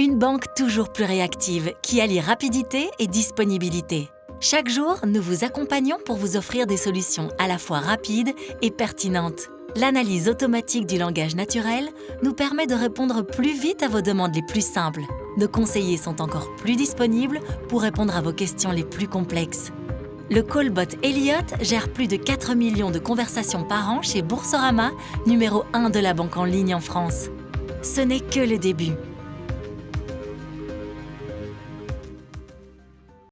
Une banque toujours plus réactive qui allie rapidité et disponibilité. Chaque jour, nous vous accompagnons pour vous offrir des solutions à la fois rapides et pertinentes. L'analyse automatique du langage naturel nous permet de répondre plus vite à vos demandes les plus simples. Nos conseillers sont encore plus disponibles pour répondre à vos questions les plus complexes. Le callbot Elliot gère plus de 4 millions de conversations par an chez Boursorama, numéro 1 de la banque en ligne en France. Ce n'est que le début.